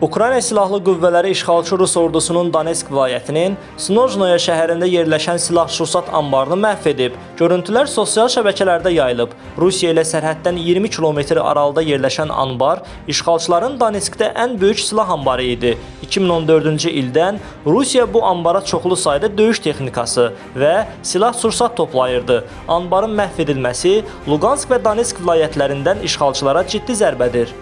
Ukrayna Silahlı Qüvvələri işğalçı Rus ordusunun Donetsk vilayətinin Snojnoye şəhərində yerləşən silah-sursat anbarını məhv edib. Görüntülər sosial şəbəkələrdə yayılıb. Rusiya ilə sərhəddən 20 kilometr aralıda yerləşən anbar işğalçıların Donetskdə ən böyük silah anbarı idi. 2014-cü ildən Rusiya bu anbara çoxlu sayda döyüş texnikası və silah-sursat toplayırdı. Anbarın məhv edilməsi Luqansk və Donetsk vilayətlərindən işğalçılara ciddi zərbədir.